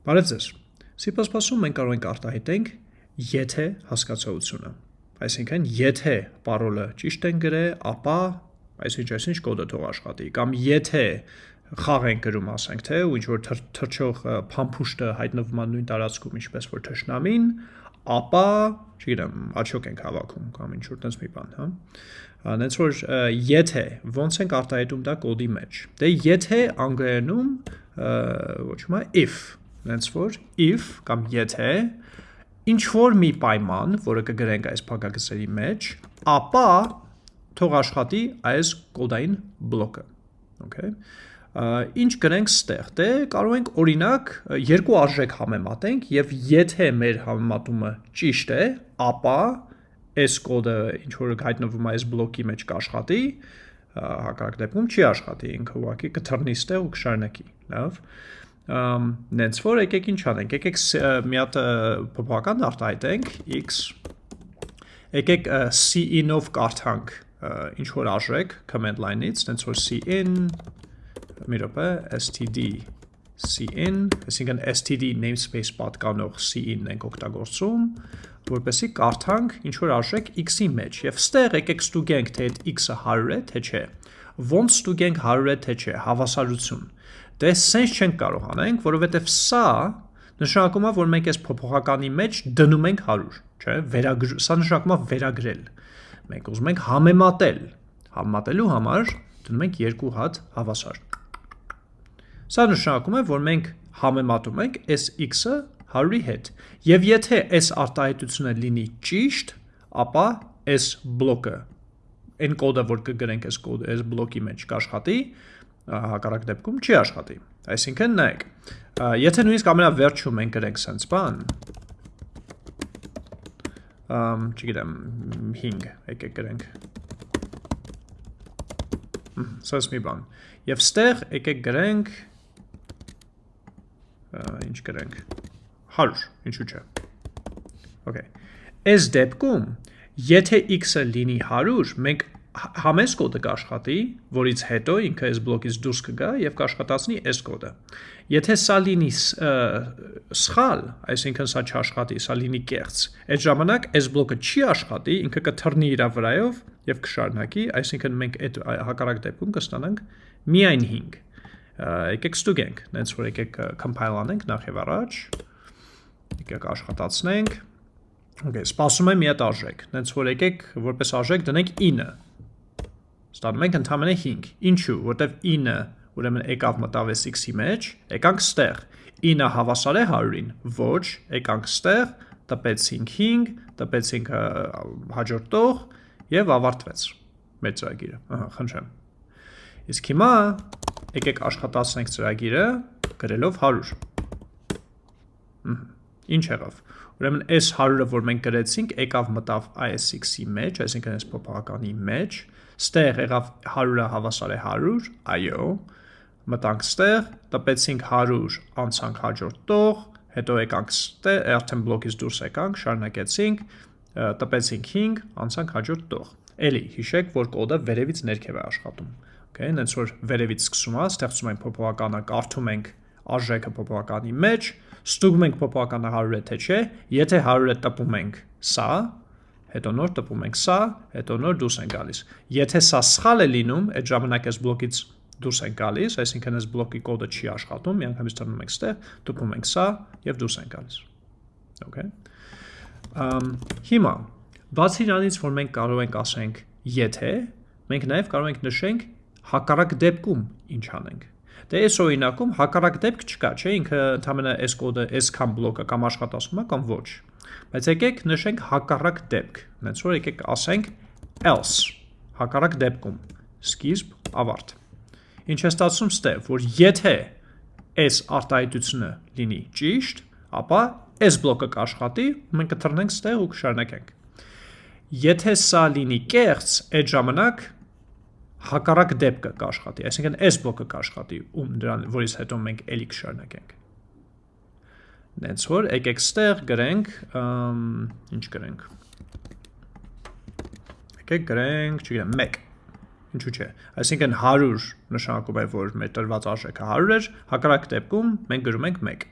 Բարև ձեզ։ C++-ում մենք կարող ենք արտահայտենք եթե հասկացողությունը։ Այսինքն, եթե parole-ը ճիշտ են գրել, ապա այսինչ այսինչ կոդը թող աշխատի, կամ եթե խաղ ենք գրում, ասենք թե, ու ինչ որ թրջող փամփուշտը հայտնվում է նույն տարածքում, ինչպես որ թշնամին, ապա, չգիտեմ, աչոք ենք հավաքում կամ ինչ որ տես մի բան, հա։ Անենց որ եթե ոնց ենք արտահայտում դա կոդի մեջ։ Դե եթե անգլերենում ոչում է if Հենց որ if կամ եթե ինչ որ մի պայման, որը կգրենք այս փակագծերի մեջ, ապա թող աշխատի այս կոդային բլոկը։ Okay։ Ինչ գրենք ստեղ։ Դե կարող ենք օրինակ երկու արժեք համեմատենք եւ եթե մեր համեմատումը ճիշտ է, ապա այս կոդը ինչ որ հայտնվում է այս բլոկի մեջ կաշխատի, հակառակ դեպքում չի աշխատի, ինքը ուղղակի կթռնի ստեղ ու կշարունակի։ Լավ նենց որ եկեք ինչ անենք, եկեք մի հատ փոփոխական արտահայտենք x եկեք cin-ով կարդանք ինչ որ արժեք command line-ից, նենց որ cin մի րոպե std cin, այսինքն std namespace պատկանող cin-ն ենք օգտագործում, որպեսի կարդանք ինչ որ արժեք x-ի մեջ եւ ստեղ եկեք ստուգենք թե այդ x-ը 100 է թե չէ։ Ոնց ստուգենք 100 է թե չէ, հավասարություն Դե sense չենք կարող անենք, որովհետև սա նշանակում է, որ մենք այս փոփոխականի մեջ դնում ենք 100, չէ՞, վերագր սա նշանակում է վերագրել։ Մենք ուզում ենք համեմատել։ Համեմատելու համար դնում ենք երկու հատ հավասար։ Սա նշանակում է, որ մենք համեմատում ենք այս x-ը 100-ի հետ։ Եվ եթե այս արտահայտությունը լինի ճիշտ, ապա այս բլոկը այն կոդը, որ կգրենք այս կոդը, այս բլոկի մեջ կաշխատի, հակառակ դեպքում չի աշխատի։ Այսինքն նայեք, եթե նույնիսկ ամենավերջում մենք գրենք sense բան, չգիտեմ, 5, եկեք գրենք։ Սենց մի բան։ Եվ ստեղ եկեք գրենք ինչ գրենք 100, ինչու՞ չէ։ Okay։ Այս դեպքում, եթե x-ը լինի 100, մենք համես կոդը կաշխատի, որից հետո ինքը այս բլոկից դուրս կգա եւ կաշխատացնի այս կոդը։ Եթե սա լինի սխալ, այսինքն սա չաշխատի, սա լինի կեղծ, այդ ժամանակ այս բլոկը չի աշխատի, ինքը կթռնի իր վրայով եւ կշարունակի, այսինքն մենք այդ հակառակ դեպքում կստանանք միայն 5։ Եկեք ստուգենք, նենց որ եկեք compile անենք նախ եւ առաջ։ Եկեք աշխատացնենք։ Okay, սպասում եմ մի հատ արժեք։ Նենց որ եկեք որպես արժեք դնենք 9 ստանում ենք ընդամենը 5։ Ինչու, որտեվ 9-ը ուրեմն եկավ մտավ այս x-ի մեջ, եկանք ստեղ։ 9-ը հավասար է 100-ին, ոչ, եկանք ստեղ, տպեցինք 5, տպեցինք հաջորդ տող եւ ավարտվեց մեր ծրագիրը։ Ահա, խնդրեմ։ Իսկ հիմա եկեք աշխատացնենք ծրագիրը գրելով 100։ Ինչ եղավ։ Ուրեմն այս 100-ը, որ մենք գրեցինք, եկավ մտավ ISX-ի մեջ, այսինքն այս փոփոխականի մեջ, Ստեղ եղավ 100-ը հավասար է 100, այո, մտանք ստեղ, տպեցինք 100, անցանք հաջորդ տող, հետո եկանք ստեղ, արդեն բլոկից դուրս եկանք, շարունակեցինք, տպեցինք 5, անցանք հաջորդ տող։ Էլի, հիշեք, որ կոդը վերևից ներքև է աշխատում։ Okay, նենց որ վերևից սկսում է, ստեղծում ենք փոփոխականը, կարդում ենք արժեքը փոփոխականի մեջ, ստուգում ենք փոփոխականը 100 է թե չէ, եթե 100 է տպում ենք սա, հետո նոր տպում ենք սա, հետո նոր դուրս են գալիս։ Եթե սա սխալ է լինում, այդ ժամանակ այս բլոկից դուրս են գալիս, այսինքն այս բլոկի կոդը չի աշխատում, միանգամից տրնում ենք ստեղ, տպում ենք սա եւ դուրս են գալիս։ Okay։ Ամ հիմա բացի նրանից, որ մենք կարող ենք ասենք եթե, մենք նաև կարող ենք նշենք հակառակ դեպքում ինչ անենք։ Դե այս օրինակում հակառակ դեպք չկա, չէ՞, ինքը ընդհանրապես այս կոդը այսքան բլոկը կամ աշխատացում է կամ ոչ։ Բայց եկեք նշենք հակառակ դեպք։ Հենց որ եկեք ասենք else հակառակ դեպքում սկիզբ ավարտ։ Ինչ է ստացվում ստեղ, որ եթե այս արտահայտությունը լինի ճիշտ, ապա այս բլոկը կաշխատի, մենք կթռնենք ստեղ ու կշարունակենք։ Եթե սա լինի կեղծ, այդ ժամանակ հակառակ դեպքը կաշխատի, այսինքն այս բլոկը կաշխատի, ում դրան որից հետո մենք ելի կշարունակենք։ Նենց որ եկեք ստեղ գրենք, ինչ գրենք։ Եկեք գրենք, չգիտեմ, 1 ինչու՞ չէ։ Այսինքն 100 նշանակում է, որ մեր տրված արժեքը 100 էր, հակառակ դեպքում մենք գրում ենք 1։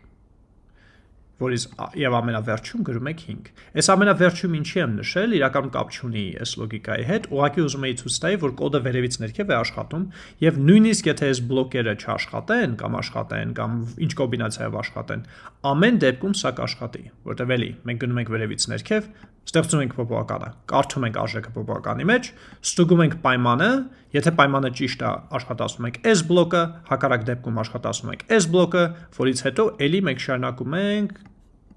որից եւ ամենավերջում գրում եք 5։ Այս ամենավերջում ինչի եմ նշել, իրականում կապ չունի այս լոգիկայի հետ, ուղղակի ուզում եի ցույց տալ, որ կոդը վերևից ներքև է աշխատում եւ նույնիսկ եթե այս բլոկերը չաշխատեն կամ աշխատեն կամ ինչ կոմբինացիայով աշխատեն, ամեն դեպքում սա կաշխատի, որտեղ էլի մենք գնում ենք վերևից ներքև, ստեղծում ենք փոփոխականը, կարդում ենք արժեքը փոփոխականի մեջ, ստուգում ենք պայմանը, եթե պայմանը ճիշտ է, աշխատացնում ենք այս բլոկը, հակառակ դեպքում աշխատացնում ենք այս բլոկը, որից հետո էլի մենք շարունակում ենք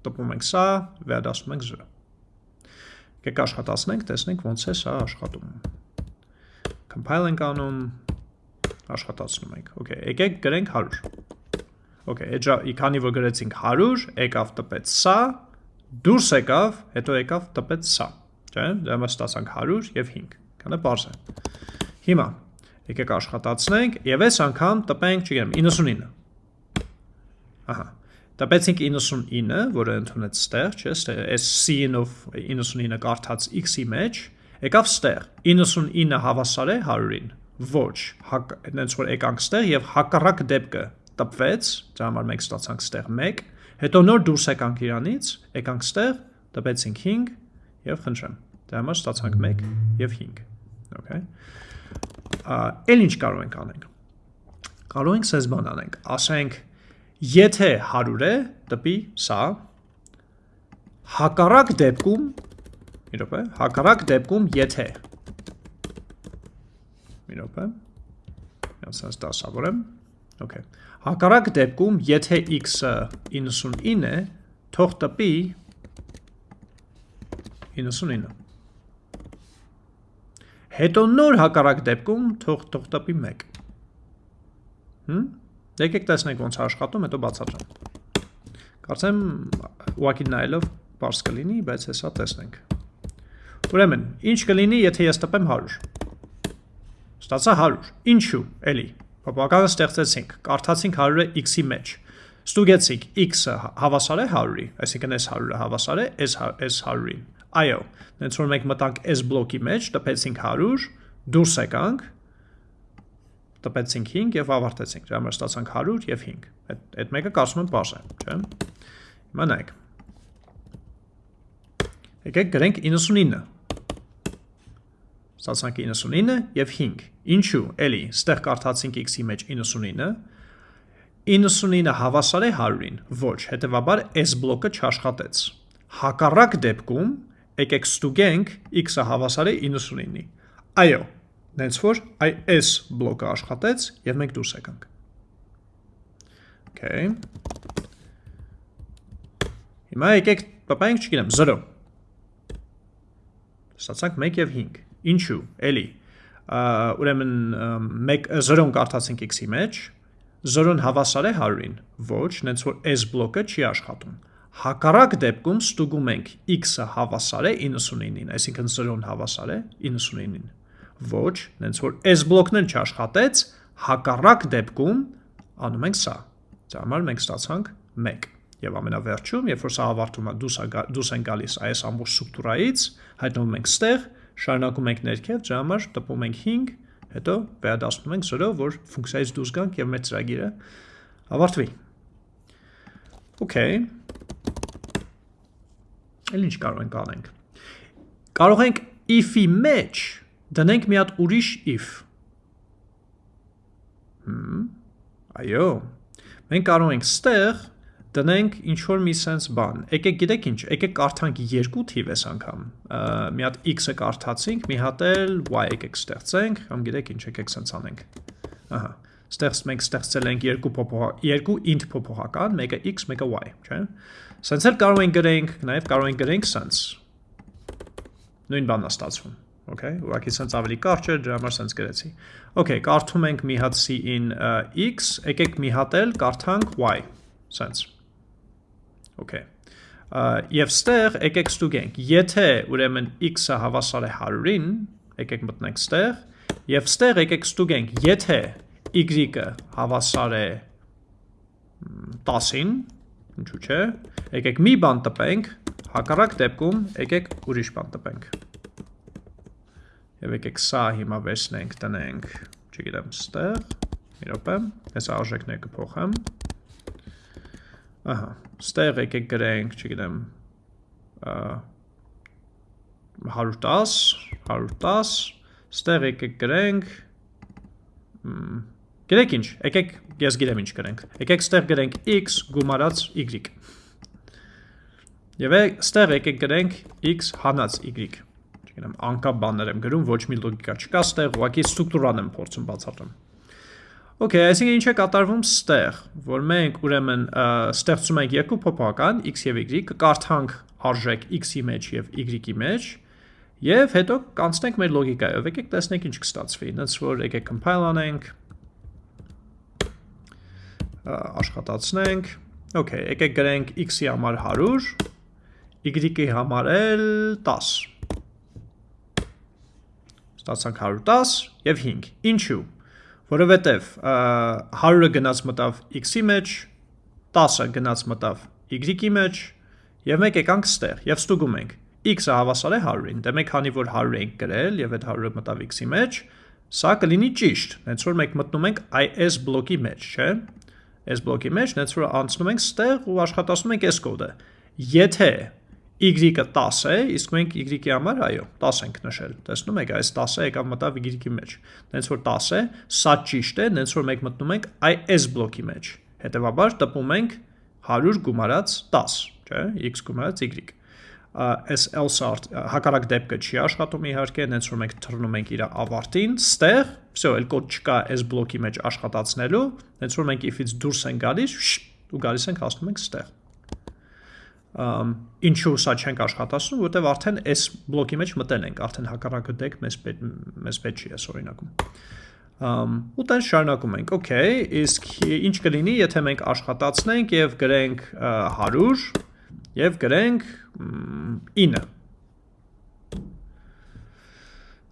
տպում ենք սա, վերադասում ենք 0։ Եկեք աշխատացնենք, տեսնենք ոնց է սա աշխատում։ Compile ենք անում, աշխատացնում ենք։ Okay, եկեք գրենք 100։ Okay, էջա քանի որ գրեցինք 100, եկավ տպեց սա, դուրս եկավ, հետո եկավ տպեց սա։ Չէ՞, դա մենք ստացանք 100 եւ 5։ Կանա բարձ է։ Հիմա եկեք աշխատացնենք եւ այս անգամ տպենք, չգիտեմ, 99։ Ահա, Տպեցինք 99, որը ընդունեց ստեղ, չէ, այս C-ով 99-ը կարդաց X-ի մեջ, եկավ ստեղ։ 99-ը հավասար է 100-ին։ Ոչ, այնց որ եկանք ստեղ եւ հակառակ դեպքը տպվեց, դրա համար մենք ստացանք ստեղ 1, հետո նոր դուրս եկանք իրանից, եկանք ստեղ, տպեցինք 5 եւ խնդրեմ։ Դրա համար ստացանք 1 եւ 5։ Okay։ Էլ ինչ կարող ենք անենք։ Կարող ենք սենց բան անենք, ասենք Եթե 100 է, տպի սա, հակառակ դեպքում, մի րոպե, հակառակ դեպքում եթե մի րոպե, ասած դասավորեմ, okay։ Հակառակ դեպքում, եթե x-ը 99 է, թող տպի 99։ Հետո նոր հակառակ դեպքում թող թող տպի 1։ Հմ Եկեք տեսնենք ոնց աշխատում, հետո բացատրեմ։ Կարծեմ ուղակի նայելով բարձ կլինի, բայց հեսա տեսնենք։ Ուրեմն, ինչ կլինի, եթե ես տպեմ 100։ Ստացա 100։ Ինչու, էլի։ Փոփոխականը ստեղծեցինք, կարդացինք 100-ը x-ի մեջ։ Ստուգեցինք x-ը հավասար է 100-ի, այսինքն այս 100-ը հավասար է այս այս 100-ին։ Այո, դենց որ մենք մտանք այս բլոկի մեջ, տպեցինք 100, դուրս եկանք, տպեցինք 5 եւ ավարտեցինք։ Դրա համար ստացանք 100 եւ 5։ Այդ այդ մեկը կարծում եմ բարձ է, չէ՞։ Հիմա նայեք։ Եկեք գրենք 99։ Ստացանք 99 եւ 5։ Ինչու՞։ Էլի, ստեղ կարդացինք x-ի մեջ 99 99-ը հավասար է 100-ին։ Ոչ, հետեւաբար այս բլոկը չաշխատեց։ Հակառակ դեպքում եկեք ստուգենք x-ը հավասար է 99-ի։ Այո, Նենց որ այ այս բլոկը աշխատեց եւ մենք դուրս եկանք։ Okay։ Հիմա եկեք տպայենք, չգիտեմ, 0։ Ստացանք 1 եւ 5։ Ինչու։ Էլի։ Ուրեմն 1 0-ն կարդացինք x-ի մեջ, 0-ն հավասար է 100-ին։ Ոչ, նենց որ այս բլոկը չի աշխատում։ Հակառակ դեպքում ստուգում ենք x-ը հավասար է 99-ին, այսինքն 0-ն հավասար է 99-ին ոչ, նենց որ այս բլոկն էլ չաշխատեց, հակառակ դեպքում անում ենք սա։ Դրա համար մենք ստացանք 1։ Եվ ամենավերջում, երբ որ սա ավարտում է, դուս, դուս են գալիս այս ամբողջ ստրուկտուրայից, հայտնվում ենք ստեղ, շարունակում ենք ներքև, դրա համար տպում ենք 5, հետո վերադասնում ենք 0, որ ֆունկցիայից դուրս գանք եւ մեր ծրագիրը ավարտվի։ Okay։ Էլ ինչ կարող ենք անենք։ Կարող ենք if-ի մեջ Դնենք մի հատ ուրիշ if։ Հմ, այո, մենք կարող ենք ստեղ դնենք ինչ-որ մի սենց բան։ Եկեք գիտեք ինչ, եկեք կարդանք երկու թիվ ես անգամ։ Մի հատ x-ը կարդացինք, մի հատ էլ y եկեք ստեղծենք, կամ գիտեք ինչ, եկեք սենց անենք։ Ահա, ստեղծ մենք ստեղծել ենք երկու փոփոխ երկու int փոփոխական, մեկը x, մեկը y, չէ՞։ էլ կարող ենք գրենք, նաև կարող ենք գրենք սենց։ Նույն բանն է ստացվում okay, ուղղակի սենց ավելի կարճ էր, դրա համար սենց գրեցի։ Okay, կարդում ենք մի հատ uh, x, եկեք մի հատ էլ կարդանք y, սենց։ Okay։ եւ ստեղ եկեք ստուգենք, եթե ուրեմն x-ը հավասար է 100-ին, եկեք մտնենք ստեղ, եւ ստեղ եկեք ստուգենք, եթե y-ը հավասար է 10-ին, ինչու՞ չէ, եկեք մի բան տպենք, հակառակ դեպքում եկեք ուրիշ բան տպենք։ Եվ եկեք սա հիմա վերցնենք, տնենք, չգիտեմ, ստեղ, մի րոպե, այս արժեքները կփոխեմ։ ահա, ստեղ եկեք գրենք, չգիտեմ, 110, 110, ստեղ եկեք գրենք, գրեք ինչ, եկեք, ես գիրեմ ինչ գրենք, եկեք ստեղ գրենք x գումարած y, և ստեղ եկեք գրենք x հանած y, չգնեմ, անկապ բաներ եմ գրում, ոչ մի լոգիկա չկա, ստեղ ուղակի ստրուկտուրան եմ փորձում բացատրում։ Okay, այսինքն ինչ է կատարվում ստեղ, որ մենք ուրեմն ստեղծում ենք երկու փոփոխական x եւ y, կկարդանք արժեք x-ի մեջ եւ y-ի մեջ, եւ հետո կանցնենք մեր լոգիկայով։ Եկեք տեսնենք ինչ կստացվի։ Հենց որ եկեք compile անենք, աշխատացնենք։ Okay, եկեք գրենք x-ի համար 100, y-ի համար էլ 10։ Ստացանք 110 եւ 5։ Ինչու՞ որովհետև 100-ը գնաց մտավ x-ի մեջ, 10-ը գնաց մտավ y-ի մեջ, եւ մեկ եկանք ստեղ եւ ստուգում ենք. X-ը հավասար է 100-ին, դե մենք քանի որ 100 ենք գրել եւ այդ 100-ը մտավ x-ի մեջ, սա կլինի ճիշտ, հենց որ մենք մտնում ենք IS բլոկի մեջ, չէ՞։ S բլոկի մեջ, հենց որ անցնում ենք ստեղ ու աշխատացնում ենք S կոդը։ Եթե y-ը 10 է, իսկ մենք y-ի համար, այո, 10 ենք նշել։ Տեսնում եք, այս 10-ը եկավ մտավ y-ի մեջ։ Դենց որ 10 է, սա ճիշտ է, դենց որ մենք մտնում ենք այս բլոկի մեջ։ Հետևաբար տպում ենք 100 գումարած 10, չէ, x գումարած y այս else հակառակ դեպքը չի աշխատում իհարկե, հենց որ մենք թռնում ենք իր ավարտին, ստեղ, всё, էլ կոդ չկա այս բլոկի մեջ աշխատացնելու, հենց որ մենք if-ից դուրս ենք գալիս, ու գալիս ենք հասնում ենք ստեղ ինչու սա չենք աշխատացնում, որտեվ արդեն այս բլոկի մեջ մտել ենք, արդեն հակառակը դեք մեզ մեզ պետք չի այս օրինակում։ Ամ ու տեն շարունակում ենք։ Okay, իսկ ինչ կլինի, եթե մենք աշխատացնենք եւ գրենք 100 եւ գրենք 9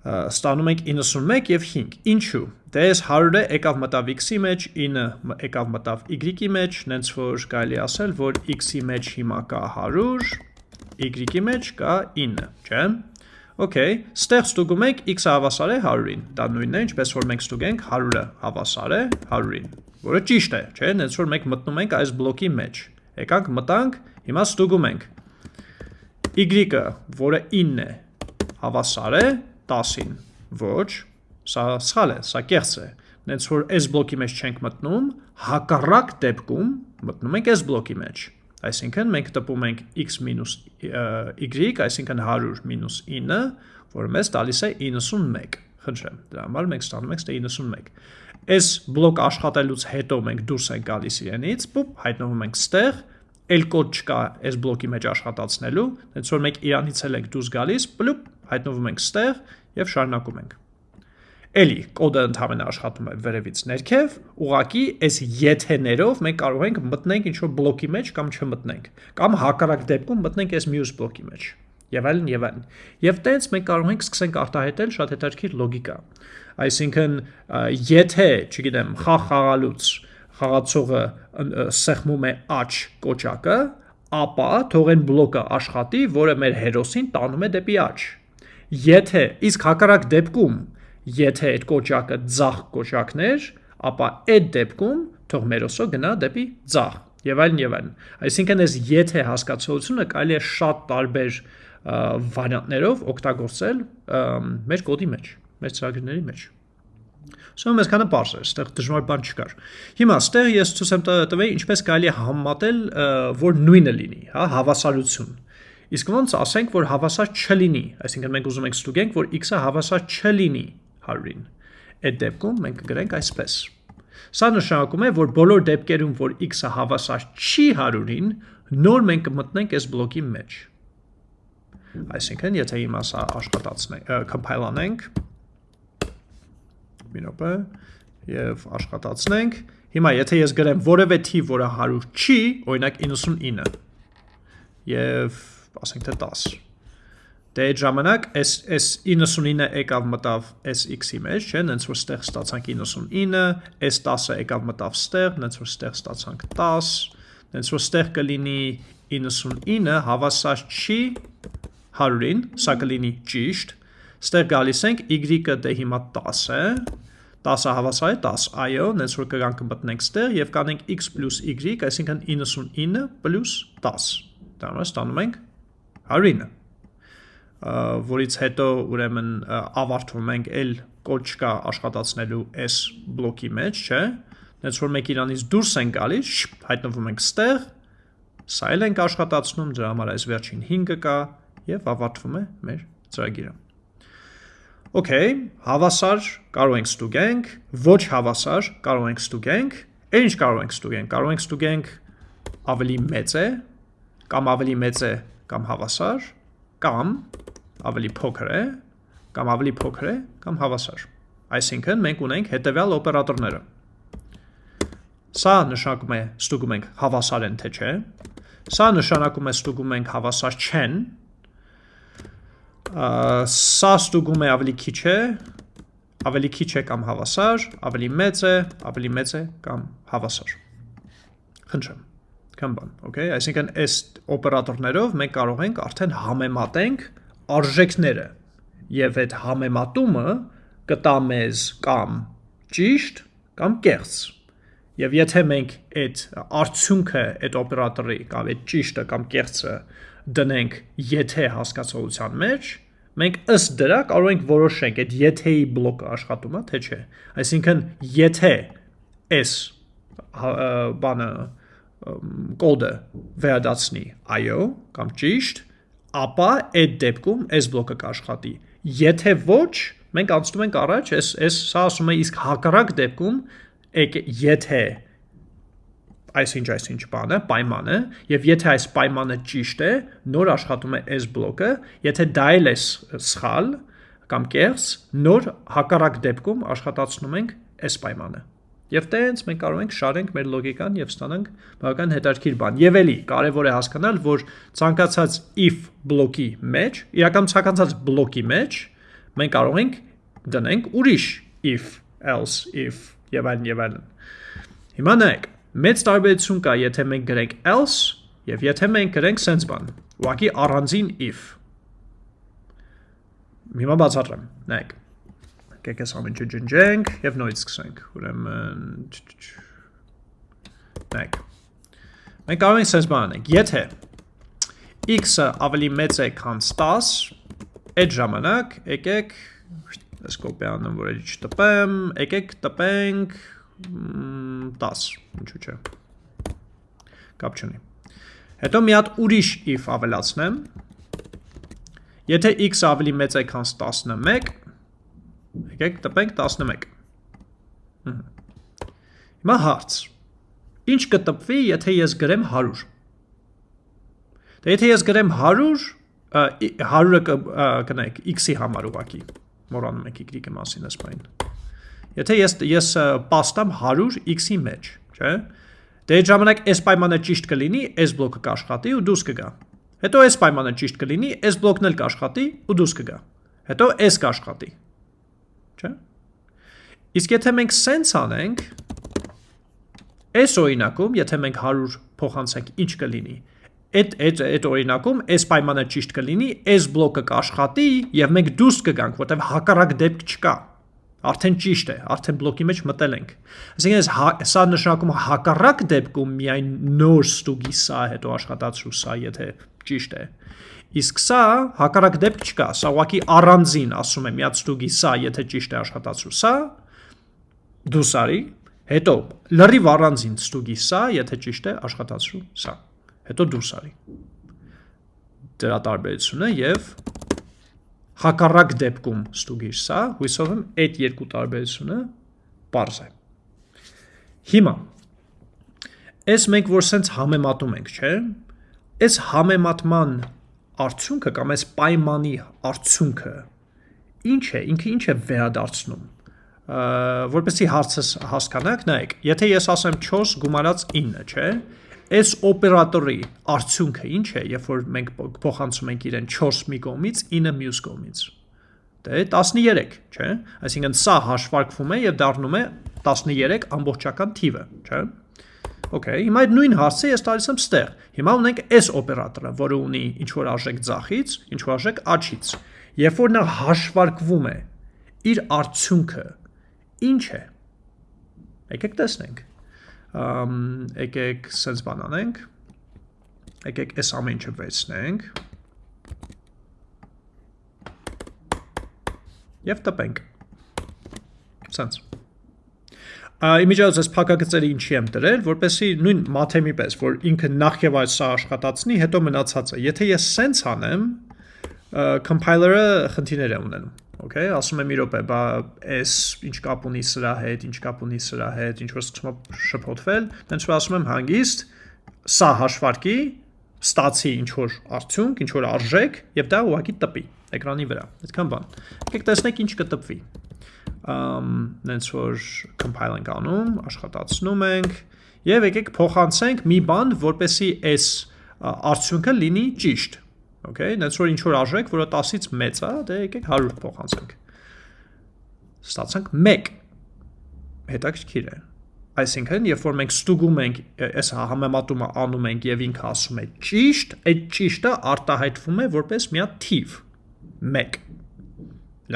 ստանում ենք 91 եւ 5։ Ինչու։ Դե այս 100-ը եկավ մտավ x-ի մեջ, 9 եկավ մտավ y-ի մեջ, նենց որ կարելի ասել, որ x-ի մեջ հիմա կա 100, y-ի մեջ կա 9, չէ՞։ Okay, ստեղ ստուգում ենք x-ը հավասար է 100-ին։ Դա նույնն է, ինչպես որ մենք ստուգենք 100-ը հավասար է 100-ին, որը ճիշտ է, չէ՞, նենց որ մենք մտնում ենք այս բլոկի մեջ։ Եկանք մտանք, հիմա ստուգում ենք y-ը, որը 9 է, հավասար է 10-ին։ Ոչ, սա սխալ է, սա կեղծ է։ Նենց որ այս բլոկի մեջ չենք մտնում, հակառակ դեպքում մտնում ենք այս բլոկի մեջ։ Այսինքն մենք տպում ենք x y, այսինքն 100 9, որը մեզ տալիս է 91։ Խնդրեմ, դրա համար մենք ստանում ենք ստե 91։ Այս բլոկ աշխատելուց հետո մենք դուրս ենք գալիս իրենից, պուպ, հայտնվում ենք ստեղ, էլ կոդ չկա այս բլոկի մեջ աշխատացնելու, հենց որ մենք իրանից էլ ենք դուրս գալիս, պլուպ, հայտնվում ենք ստեղ եւ շարունակում ենք։ Էլի կոդը ընդհանրապես աշխատում է վերևից ներքև, ուղակի այս եթեներով մենք կարող ենք մտնենք ինչ-որ բլոկի մեջ կամ չմտնենք, կամ հակառակ դեպքում մտնենք այս մյուս բլոկի մեջ եւ այլն եւ այլն։ Եվ տենց մենք կարող ենք սկսենք արտահայտել շատ հետաքրքիր լոգիկա։ Այսինքն, եթե, չգիտեմ, խաղ խաղալուց խաղացողը սեղմում է աչ կոճակը, ապա թող այն բլոկը աշխատի, որը մեր հերոսին տանում է դեպի աչ Եթե իսկ հակառակ դեպքում, եթե այդ կոճակը ձախ կոճակներ, ապա այդ դեպքում թող մերոսո գնա դեպի ձախ եւ այլն եւ այլն։ Այսինքն այս եթե հասկացողությունը կարելի է շատ տարբեր վարիանտներով օգտագործել մեր կոդի մեջ, մեր ծրագրերի մեջ։ Սա մեզ քանը པարզ է, այստեղ դժվար բան չկար։ Հիմա այստեղ ես ցույց եմ տվել ինչպես կարելի է համատել, որ նույնը լինի, հա, հավասարություն։ Իսկ ոնց ասենք, որ հավասար չլինի, այսինքն մենք ուզում ենք ստուգենք, որ x-ը հավասար չլինի 100-ին։ Այդ դեպքում մենք կգրենք այսպես։ Սա նշանակում է, որ բոլոր դեպքերում, որ x-ը հավասար չի 100-ին, նոր մենք կմտնենք այս բլոկի մեջ։ Այսինքն, եթե հիմա սա աշխատացնենք, compile անենք, մի րոպե, եւ աշխատացնենք, հիմա եթե ես գրեմ որևէ թիվ, որը 100 չի, օրինակ 99, եւ ասենք թե 10։ Դե այդ ժամանակ այս այս 99-ը եկավ մտավ այս x-ի մեջ, չէ՞, նենց որ ստեղ ստացանք 99, այս 10-ը եկավ մտավ ստեղ, նենց որ ստեղ ստացանք 10, նենց որ ստեղ կլինի 99 հավասար չի 100-ին, սա կլինի ճիշտ։ Ստեղ գալիս ենք y-ը դե հիմա 10 է, 10-ը հավասար է 10, այո, նենց որ կգանք մտնենք ստեղ եւ կանենք x + y, այսինքն 99 + 10։ Դա ստանում ենք 109 որից հետո ուրեմն ավարտվում ենք էլ կոչ կա աշխատացնելու s բլոկի մեջ, չէ՞։ Նենց որ մեկ իրանից դուրս են գալիս, հայտնվում ենք ստեղ, սա էլ ենք աշխատացնում, դրա համար այս վերջին 5-ը կա եւ ավարտվում է մեր ծրագիրը։ Okay, հավասար կարող ենք ստուգենք, ոչ հավասար կարող ենք ստուգենք, էլ ինչ կարող ենք ստուգենք, կարող ենք ստուգենք ավելի մեծ է, կամ ավելի մեծ է, կամ հավասար, կամ ավելի փոքր է, կամ ավելի փոքր է, կամ հավասար։ Այսինքն մենք ունենք հետևյալ օպերատորները։ Սա նշանակում է ստուգում ենք հավասար են թե չէ։ Սա նշանակում է ստուգում ենք հավասար չեն, սա ստուգում է ավելի քիչ է, ավելի քիչ է կամ հավասար, ավելի մեծ է, ավելի մեծ է կամ հավասար։ Խնդրեմ։ Կամ բան, okay? Այսինքն այս օպերատորներով մենք կարող ենք արդեն համեմատենք արժեքները եւ այդ համեմատումը կտա մեզ կամ ճիշտ կամ կեղծ։ Եվ եթե մենք այդ արդյունքը այդ օպերատորի կամ այդ ճիշտը կամ կեղծը դնենք եթե հասկացողության մեջ, մենք ըստ դրա կարող ենք որոշենք այդ եթե-ի բլոկը աշխատում է թե չէ։ Այսինքն եթե s բանը կոդը վերադասնի այո կամ ճիշտ, ապա այդ դեպքում s բլոկը կաշխատի։ Եթե ոչ, մենք անցնում ենք առաջ, այս այս սա ասում է իսկ հակառակ դեպքում եթե այսինչ այսինչ բանը, պայմանը, եւ եթե այս պայմանը ճիշտ է, նոր աշխատում է s բլոկը, եթե դա էլ է սխալ կամ կեղծ, նոր հակառակ դեպքում աշխատացնում ենք s պայմանը։ Եվ տենց մենք կարող ենք շարենք մեր լոգիկան եւ ստանանք բավական հետաքրքիր բան։ Եվ էլի կարեւոր է հասկանալ, որ ցանկացած if բլոկի մեջ, իրական ցանկացած բլոկի մեջ մենք կարող ենք դնենք ուրիշ if, else, if եւ այլն եւ այլն։ Հիմա նայեք, Մեծ տարբերություն կա, եթե մենք գրենք else եւ եթե մենք գրենք sense բան։ Ուղղակի առանձին if։ Հիմա բացատրեմ։ Նայեք։ Եկեք այս ամենը ջնջենք եւ նորից սկսենք։ Ուրեմն Նայեք։ Մենք կարող ենք sense բան անենք։ Եթե x-ը ավելի մեծ է, քան 10, այդ ժամանակ եկեք ես կոպի անեմ, որ էլի չտպեմ, եկեք տպենք 10, ինչու՞ չէ։ Կապ չունի։ Հետո մի հատ ուրիշ if ավելացնեմ։ Եթե x ավելի մեծ է քան 11, եկեք տպենք 11։ Հիմա հարց։ Ինչ կտպվի, եթե ես գրեմ 100։ Դե եթե ես գրեմ 100, 100-ը կնայեք x-ի համար ուղակի։ Մոռանում եք y-ի մասին ասպայն։ Եթե ես ես պաստամ 100 x-ի մեջ, չէ՞։ Դե այդ ժամանակ s պայմանը ճիշտ կլինի, s բլոկը կաշխատի ու դուրս կգա։ Հետո s պայմանը ճիշտ կլինի, s բլոկն էլ կաշխատի ու դուրս կգա։ Հետո s կաշխատի։ Չէ՞։ Իսկ եթե մենք sense անենք, s օրինակում, եթե մենք 100 փոխանցենք, ինչ կլինի։ Այդ այդ այդ օրինակում s պայմանը ճիշտ կլինի, s բլոկը կաշխատի եւ մենք դուրս կգանք, որտեղ հակառակ դեպք չկա արդեն ճիշտ է, արդեն բլոկի մեջ մտել ենք։ Այսինքն հա, սա նշանակում հակառակ դեպքում միայն նոր ստուգի սա հետո աշխատացրու սա, եթե ճիշտ է։ Իսկ սա հակառակ դեպք չկա, սա ուղղակի առանձին ասում է միած ստուգի սա, եթե ճիշտ է աշխատացրու սա, դուս արի, հետո լրիվ առանձին ստուգի սա, եթե ճիշտ է աշխատացրու սա, հետո դուրս արի։ Դրա տարբերությունը եւ հակառակ դեպքում ստուգիր սա, հույսով եմ այդ երկու տարբերությունը պարզ է։ Հիմա, այս մենք որ սենց համեմատում ենք, չէ, այս համեմատման արդյունքը կամ այս պայմանի արդյունքը ինչ է, ինքը ինչ է վերադարձնում, որպեսի հարցս հասկանաք, նայեք, եթե ես ասեմ 4 գումարած 9, չէ, այս օպերատորի արդյունքը ինչ է, երբ որ մենք փոխանցում ենք իրեն 4 մի կողմից, 9 մյուս կողմից։ Դե 13, չէ՞։ Այսինքն սա հաշվարկվում է եւ դառնում է 13 ամբողջական թիվը, չէ՞։ Okay, հիմա այդ նույն հարցը ես տալիս եմ ստեղ։ Հիմա ունենք S օպերատորը, որը ունի ինչ որ արժեք ձախից, ինչ որ արժեք աչից։ Երբ որ նա հաշվարկվում է իր արդյունքը ինչ է։ Եկեք տեսնենք։ Ամ եկեք sense բան անենք։ Եկեք այս ամեն ինչը վերցնենք։ Եվ տպենք։ Sense Իմիջիայից այս փակագծերը ինչի եմ դրել, որպեսի նույն մաթեմի պես, որ ինքը նախ եւ այս սա աշխատացնի, հետո մնացածը։ Եթե ես sense անեմ, compiler-ը խնդիրներ է ունենում։ Okay, ասում եմ մի րոպե, բա այս ինչ կապ ունի սրա հետ, ինչ կապ ունի սրա հետ, ինչ որ սկսում է շփոթվել, դենց որ ասում եմ հանգիստ, սա հաշվարկի, ստացի ինչ որ արդյունք, ինչ որ արժեք եւ դա ուղակի տպի էկրանի վրա։ Այդքան բան։ Եկեք տեսնենք ինչ կտպվի նենց որ compile ենք անում, աշխատացնում ենք եւ եկեք փոխանցենք մի բան, որպեսի այս արդյունքը լինի ճիշտ։ Okay, նենց որ ինչ որ արժեք, որը 10-ից մեծ է, դե եկեք 100 փոխանցենք։ Ստացանք 1։ Հետաքրքիր է։ Այսինքն, երբ որ մենք ստուգում ենք, այս համեմատումը անում ենք եւ ինքը ասում է ճիշտ, այդ ճիշտը արտահայտվում է որպես մի հատ թիվ 1։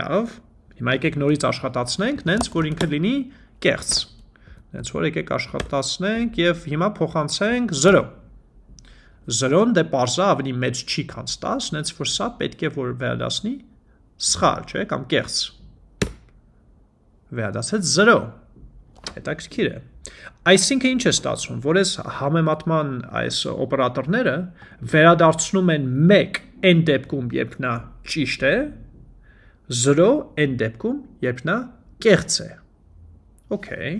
Լավ, Հիմա եկեք նորից աշխատացնենք, նենց որ ինքը լինի կեղծ։ Նենց որ եկեք աշխատացնենք եւ հիմա փոխանցենք 0։ 0-ն դե parza ավելի մեծ չի քան 10, նենց որ սա պետք է որ վերադասնի սխալ, չէ, կամ կեղծ։ Վերադասեց 0։ Հետաքրքիր է։ Այսինքն ինչ է ստացվում, որ այս համեմատման այս օպերատորները վերադարձնում են 1 այն դեպքում, երբ նա ճիշտ է, 0 այն դեպքում, երբ նա կեղծ է։ Okay։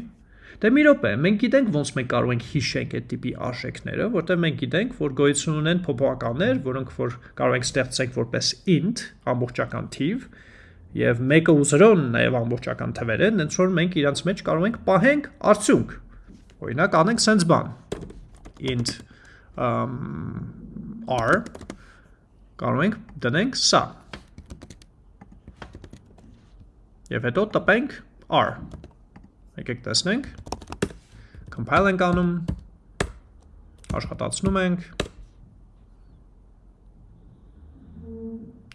Դե մի րոպե, մենք գիտենք ոնց մենք կարող ենք հիշենք այդ տիպի արժեքները, որտեղ մենք գիտենք, որ գոյություն ունեն փոփոխականներ, որոնք որ կարող ենք ստեղծենք որպես int, ամբողջական թիվ, եւ 1-ը ու 0-ն նաեւ ամբողջական թվեր են, հենց որ մենք իրանց մեջ կարող ենք պահենք արդյունք։ Օրինակ անենք sense բան int um, r կարող ենք դնենք սա Եվ հետո տպենք R։ Եկեք տեսնենք։ Compile ենք անում, աշխատացնում ենք։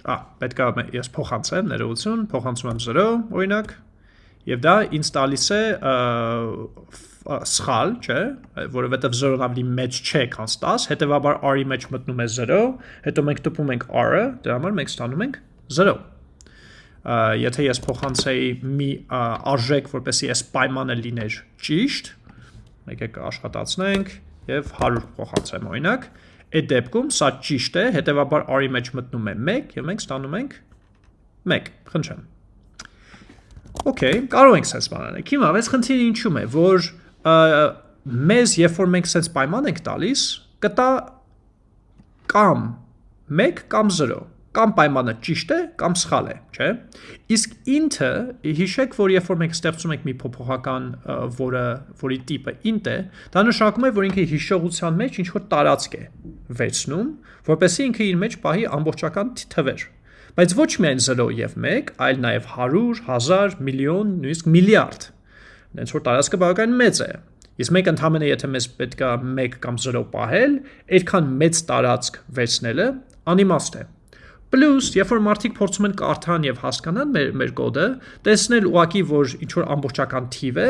Ա, պետք է ես փոխանցեմ ներողություն, փոխանցում եմ 0, օրինակ, եւ դա ինձ տալիս է սխալ, չէ, որովհետեւ 0-ն ավելի մեծ չէ, քան 10, հետեւաբար r-ի մեջ մտնում է 0, հետո մենք տպում ենք r-ը, դրա համար մենք ստանում ենք 0 եթե ես փոխանցեի մի արժեք, որպեսի այս պայմանը լիներ ճիշտ, եկեք աշխատացնենք եւ 100 փոխանցեմ օրինակ, այդ դեպքում սա ճիշտ է, հետեւաբար r-ի մեջ մտնում է 1 եւ մենք ստանում ենք 1, խնդրեմ։ Okay, կարող ենք sense բան անել։ Հիմա այս խնդիրը ինչու՞մ է, որ մեզ երբ որ մենք sense պայման ենք տալիս, կտա կամ 1 կամ 0 կամ պայմանը ճիշտ է կամ սխալ է, չէ։ Իսկ int-ը հիշեք, որ երբ որ մենք ստեղծում ենք մի փոփոխական, որը որի տիպը int է, դա նշանակում է, որ ինքը հիշողության մեջ ինչ որ տարածք է վերցնում, որպեսզի ինքը իր մեջ պահի ամբողջական թվեր։ Բայց ոչ միայն 0 եւ 1, այլ նաեւ 100, 1000, միլիոն, նույնիսկ միլիարդ։ Դենց որ տարածքը բավական մեծ է։ Իսկ մենք ընդհանրապես եթե մեզ պետքա 1 կամ 0 պահել, այդքան մեծ տարածք վերցնելը անիմաստ է։ Պլյուս, երբ որ մարդիկ փորձում են կարդան եւ հասկանան մեր մեր կոդը, տեսնել ուղակի, որ ինչ որ ամբողջական թիվ է,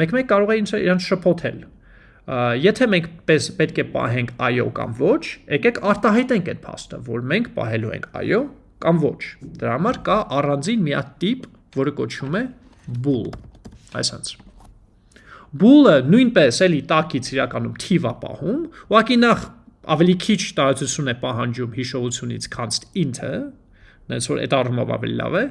մեկ-մեկ կարող է իրենց շփոթել։ Եթե մենք պես պետք է պահենք այո կամ ոչ, եկեք արտահայտենք այդ փաստը, որ մենք պահելու ենք այո կամ ոչ։ Դրա համար կա առանձին մի հատ տիպ, որը կոչվում է bool։ Այսինքն bool-ը նույնպես էլի տակից իրականում թիվ է պահում, ուղղակի նախ ավելի քիչ տարածություն է պահանջում հիշողությունից, քան int-ը, նենց որ այդ առումով ավելի լավ է։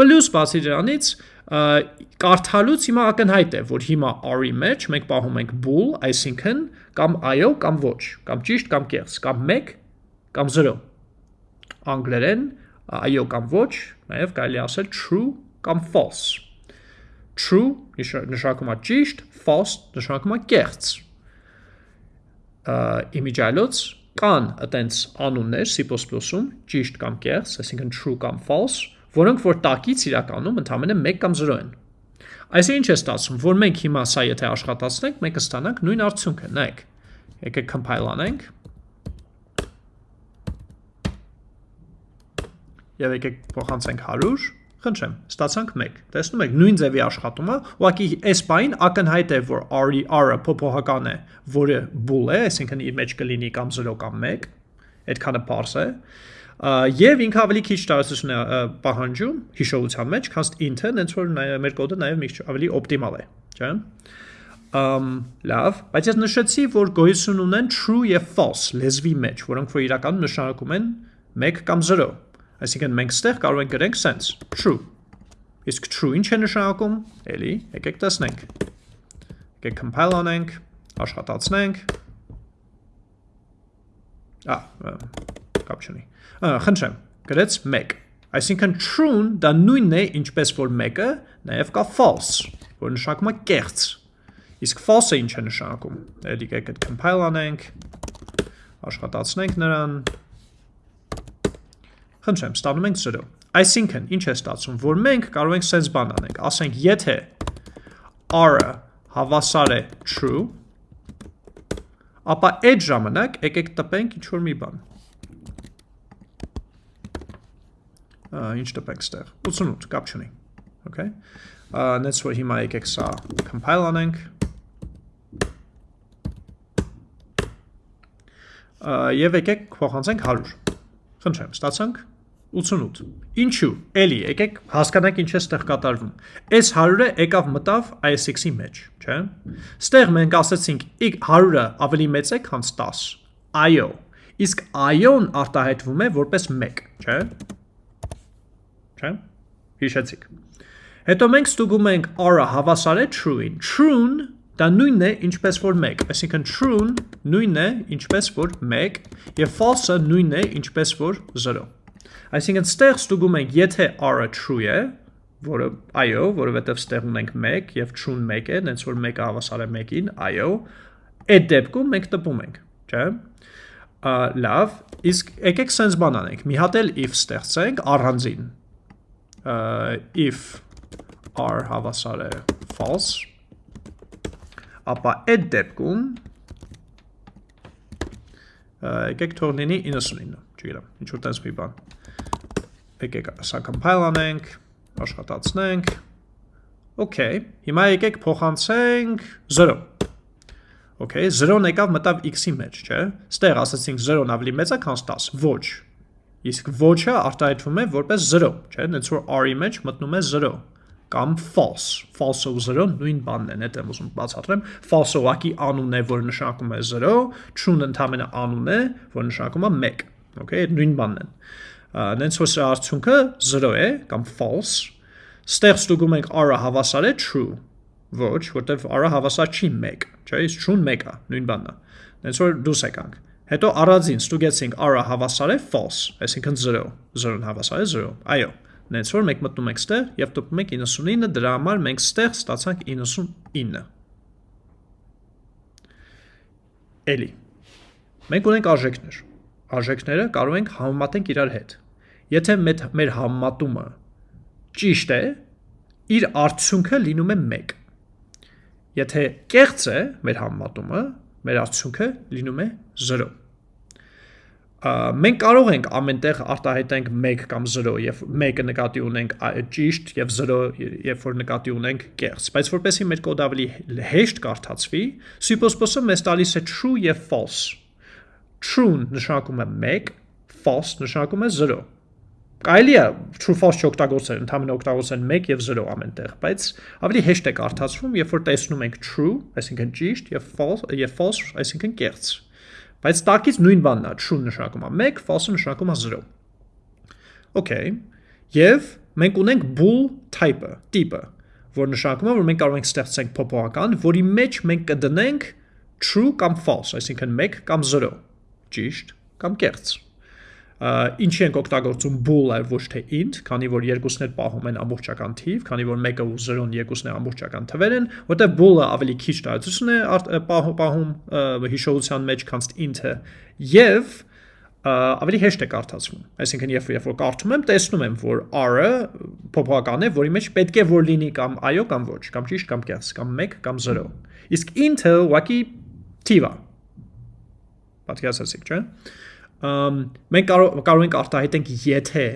Պլյուս բացի դրանից կարդալուց հիմա ակնհայտ է, որ հիմա r-ի մեջ մենք պահում ենք bool, այսինքն կամ այո կամ ոչ, կամ ճիշտ կամ կեղծ, կամ 1 կամ 0։ Անգլերեն այո կամ ոչ, նաև կարելի ասել true կամ false։ True նշանակում է ճիշտ, false նշանակում է կեղծ իմիջայլոց կան այտենց անուններ C++-ում, ճիշտ կամ կեղծ, այսինքն true կամ false, որոնք որ տակից իրականում ընդամենը 1 կամ 0 են։ Այսինքն ինչ է ստացվում, որ մենք հիմա սա եթե աշխատացնենք, մենք կստանանք նույն արդյունքը, նայեք։ Եկեք compile անենք։ Եվ եկեք փոխանցենք 100, Խնդրեմ, ստացանք 1։ Տեսնում եք, նույն ձևի աշխատում է, ուղղակի այս բային ակնհայտ է, որ r-ի r-ը փոփոխական է, որը bool է, այսինքն իր մեջ կլինի կամ 0 կամ 1, այդքանը parse է։ Եվ ինքը ավելի քիչ տարածություն է պահանջում հիշողության մեջ, քան int-ը, հենց որ մեր կոդը նաև մի քիչ ավելի օպտիմալ է, չէ՞։ Ամ լավ, բայց ես նշեցի, որ գոյություն ունեն true եւ false լեզվի մեջ, որոնք որ իրականում նշանակում են 1 կամ 0 Այսինքն մենք ստեղ կարող ենք գրենք sense, true։ Իսկ true ինչ է նշանակում։ Էլի, եկեք տեսնենք։ Եկեք compile անենք, աշխատացնենք։ Ա, կապ չունի։ Խնդրեմ, գրեց 1։ Այսինքն true-ն դա նույնն է, ինչպես որ 1-ը, նաև կա false, որ նշանակում է կեղծ։ Իսկ false-ը ինչ է նշանակում։ Էլի եկեք compile անենք, աշխատացնենք նրան, Խնդրեմ, ստանում ենք 0։ Այսինքն, ինչ է ստացվում, որ մենք կարող ենք sense բան անենք, ասենք, եթե r-ը հավասար է true, ապա այդ ժամանակ եկեք տպենք ինչ որ մի բան։ Ինչ տպենք ստեղ։ 88, կապ չունի։ Okay։ Նենց որ հիմա եկեք սա compile անենք։ Եվ եկեք փոխանցենք 100։ Խնդրեմ, ստացանք 88։ Ինչու։ Էլի, եկեք հասկանանք ինչ է ստեղ կատարվում։ Այս 100-ը եկավ մտավ ISX-ի մեջ, չէ՞։ Ստեղ մենք ասացինք 100-ը ավելի մեծ է, քան 10։ IO։ Իսկ IO-ն արտահայտվում է որպես 1, չէ՞։ Չէ՞։ Հիշեցիք։ Հետո մենք ստուգում ենք R-ը հավասար է true-ին։ True-ն դա նույնն է ինչպես որ 1, այսինքն true-ն նույնն է ինչպես որ 1 եւ false-ը նույնն է ինչպես որ 0։ Այսինքն ստեղ ստուգում ենք, եթե r-ը true է, որը այո, որովհետև ստեղ ունենք 1 եւ true-ն 1 է, հենց որ 1-ը հավասար է 1-ին, այո, այդ դեպքում մենք տպում ենք, չէ՞։ Լավ, իսկ եկեք sense բան անենք։ Մի հատ էլ if ստեղծենք առանձին։ if r հավասար է false, ապա այդ դեպքում եկեք թող լինի 99, չգիտեմ, ինչ որ տես մի բան եկեք սա compile անենք, աշխատացնենք, Okay, հիմա եկեք փոխանցենք 0։ Okay, 0-ն եկավ մտավ x-ի մեջ, չէ։ Ստեղ ասացինք 0-ն ավելի մեծ է, քան 10։ Ոչ։ Իսկ ոչ-ը արտահայտվում է որպես 0, չէ։ Նենց որ r-ի մեջ մտնում է 0 կամ false։ False-ով 0 նույն բանն է, դա եմ ուզում բացատրեմ։ False-ը ուղղակի անուն է, որը նշանակում է 0, true-ն ընդհանրապես անուն է, որը նշանակում է 1։ Okay, նույն բանն են նենց որ սրա արդյունքը 0 է կամ false, ստեղ ստուգում ենք r-ը հավասար է true, ոչ, որտեվ r-ը հավասար չի 1, չէ, իսկ true-ն 1 է, նույն բանն է։ Նենց որ դուս եկանք։ Հետո առանձին ստուգեցինք r-ը հավասար է false, այսինքն 0, 0-ն հավասար է 0։ Այո, նենց որ մենք մտնում ենք ստեղ եւ տպում ենք 99, դրա համար մենք ստեղ ստացանք 99։ Էլի։ Մենք ունենք արժեքներ արժեքները կարող ենք համեմատենք իրար հետ։ Եթե մեր համեմատումը ճիշտ է, իր արդյունքը լինում է 1։ Եթե կեղծ է մեր համեմատումը, մեր արդյունքը լինում է 0։ Մենք կարող ենք ամենտեղ արտահայտենք 1 կամ 0 եւ 1-ը նկատի ունենք ճիշտ եւ 0 երբ որ նկատի ունենք կեղծ, բայց որպեսզի մեր կոդը ավելի հեշտ կարդացվի, C++-ը մեզ տալիս է true եւ false true նշանակում է 1, false նշանակում է 0։ Կարելի է true false չօգտագործել, ընդհանրապես օգտագործեն 1 եւ 0 ամենտեղ, բայց ավելի հեշտ է կարդացվում, երբ որ տեսնում ենք true, այսինքն ճիշտ եւ false եւ false, այսինքն կեղծ։ Բայց տակից նույն բանն է, true նշանակում է 1, false նշանակում է 0։ Okay։ Եվ մենք ունենք bool type-ը, տիպը, որ նշանակում է, որ մենք կարող ենք ստեղծենք փոփոխական, որի մեջ մենք կդնենք true կամ false, այսինքն 1 կամ 0 ճիշտ կամ կեղծ։ Ինչի ենք օգտագործում bool-ը ոչ թե int, քանի որ երկուսն էլ պահում են ամբողջական թիվ, քանի որ մեկը ու 0-ն երկուսն էլ ամբողջական թվեր են, որտեղ bool-ը ավելի քիչ տարածություն է պահում հիշողության մեջ, քան int-ը, եւ ավելի հեշտ է կարդացվում։ Այսինքն երբ երբ որ կարդում եմ, տեսնում եմ, որ r-ը փոփոխական է, որի մեջ պետք է որ լինի կամ այո կամ ոչ, կամ ճիշտ կամ կեղծ, կամ 1 կամ 0։ Իսկ int-ը ուղղակի թիվ է, պատկերացրեցիք, չէ՞։ Մենք կարող կարող ենք արտահայտենք եթե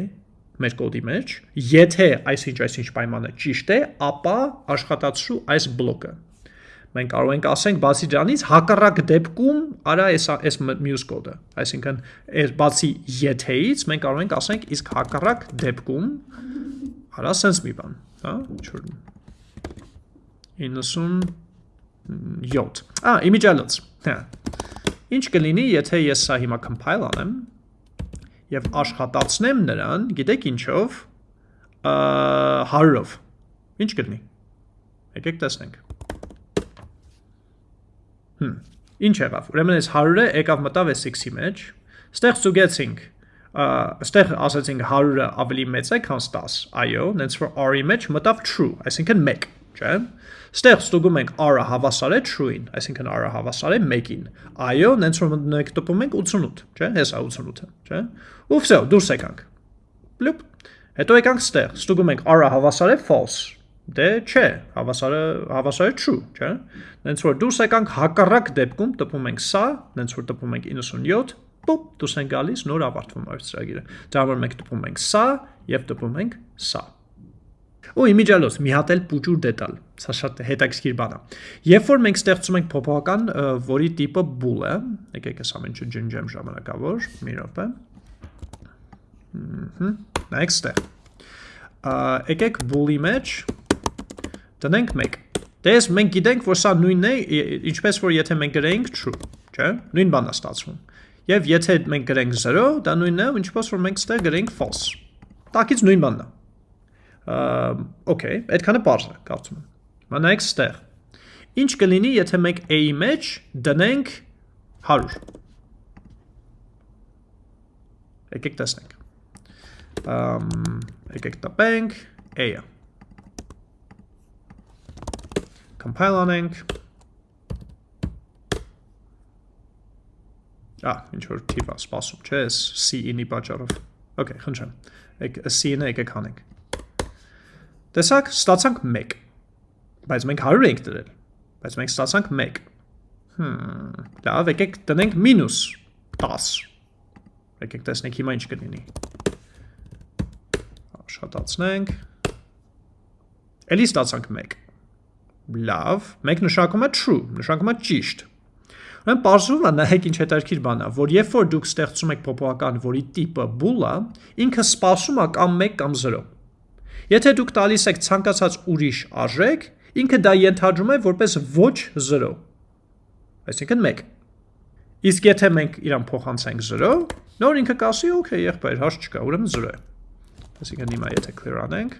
մեր կոդի մեջ, եթե այսինչ այսինչ պայմանը ճիշտ է, ապա աշխատացրու այս բլոկը։ Մենք կարող ենք ասենք բացի դրանից հակառակ դեպքում արա այս այս մյուս կոդը։ Այսինքն այս բացի եթեից մենք կարող ենք ասենք իսկ հակառակ դեպքում արա sense մի բան, հա, ինչ-որ 97 Ա, իմիջիալոց։ Հա։ Ինչ կլինի, եթե ես սա հիմա compile անեմ եւ աշխատացնեմ նրան, գիտեք ինչով, 100-ով։ Ինչ կլինի։ Եկեք տեսնենք։ Հմ, ինչ եղավ։ Ուրեմն այս 100-ը եկավ մտավ այս x-ի մեջ։ Ստեղ ստուգեցինք, ստեղ ասացինք 100-ը ավելի մեծ է, քան 10։ Այո, նենց որ r-ի մեջ մտավ true, այսինքն 1, չէ՞։ Ստեղ ստուգում ենք r-ը հավասար է true-ին, այսինքն r-ը հավասար է 1-ին։ Այո, նենց որ մենք տպում ենք 88, չէ՞, հեսա 88-ը, չէ՞։ Ու վсё, դուրս եկանք։ Պլուպ։ Հետո եկանք ստեղ, ստուգում ենք r-ը հավասար է false։ Դե չէ, հավասարը հավասար է true, չէ՞։ Նենց որ դուրս եկանք հակառակ դեպքում տպում ենք սա, նենց որ տպում ենք 97, պոպ, դուրս են գալիս, նոր ավարտվում է ծրագիրը։ Դա որ մենք տպում ենք սա եւ տպում ենք սա։ Ու իմիջիալոց մի հատ էլ փուճուր դետալ։ Սա շատ հետաքրքիր բան է։ Երբ որ մենք ստեղծում ենք փոփոխական, որի տիպը bool է, եկեք այս ամենը ջնջեմ ժամանակավոր, մի րոպե։ Ահա, նայեք ստեղ։ Եկեք bool-ի մեջ տնենք 1։ Դες մենք գիտենք, որ սա նույնն է, ինչպես որ եթե մենք գրենք true, չէ՞։ Նույն բանն է ստացվում։ Եվ եթե մենք գրենք 0, դա նույնն է, ինչպես որ մենք ստեղ գրենք false։ Տակից նույն բանն է okay, այդքանը པարզ է, կարծում եմ։ Հիմա նայեք ստեղ։ Ինչ կլինի, եթե մենք a-ի մեջ դնենք 100։ Եկեք տեսնենք։ Ամ եկեք տպենք a-ը։ Compile անենք։ Ա, ինչ որ տիպ է սպասում, չէ՞, C-ի պատճառով։ Okay, խնդրեմ։ Եք C-ը եկեք հանենք։ Տեսակ, ստացանք 1։ Բայց մենք 100 ենք դրել։ Բայց մենք ստացանք 1։ Հմ, լավ, եկեք տնենք մինուս 10։ Եկեք տեսնենք հիմա ինչ կլինի։ Աշխատացնենք։ Էլի ստացանք 1։ Լավ, 1 նշանակում է true, նշանակում է ճիշտ։ Ուրեմն բարձրում է նայեք ինչ հետաքրքիր բան է, որ երբ որ դուք ստեղծում եք փոփոխական, որի տիպը bool է, ինքը սպասում է կամ 1 կամ 0։ Եթե դուք տալիս եք ցանկացած ուրիշ արժեք, ինքը դա ենթադրում է որպես ոչ 0։ Այսինքն 1։ Իսկ եթե մենք իրան փոխանցենք 0, նոր ինքը կասի, օքեյ, եղբայր, հարց չկա, ուրեմն 0 է։ Այսինքն հիմա եթե clear անենք,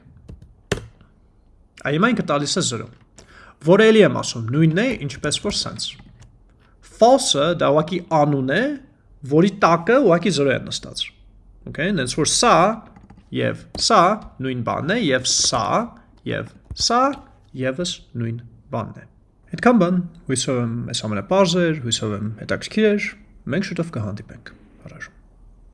այ հիմա ինքը տալիս է 0։ Որը էլի եմ ասում, նույնն է, ինչպես որ sense։ False-ը դա ուղղակի անուն է, որի տակը ուղղակի 0 է նստած։ Okay, հենց որ սա եւ սա նույն բանն է եւ սա եւ սա եւս նույն բանն է։ Այդքան բան, հույսով եմ այս ամենը բարձր, հույսով եմ հետաքրքիր էր, մենք շուտով կհանդիպենք։ Առաջ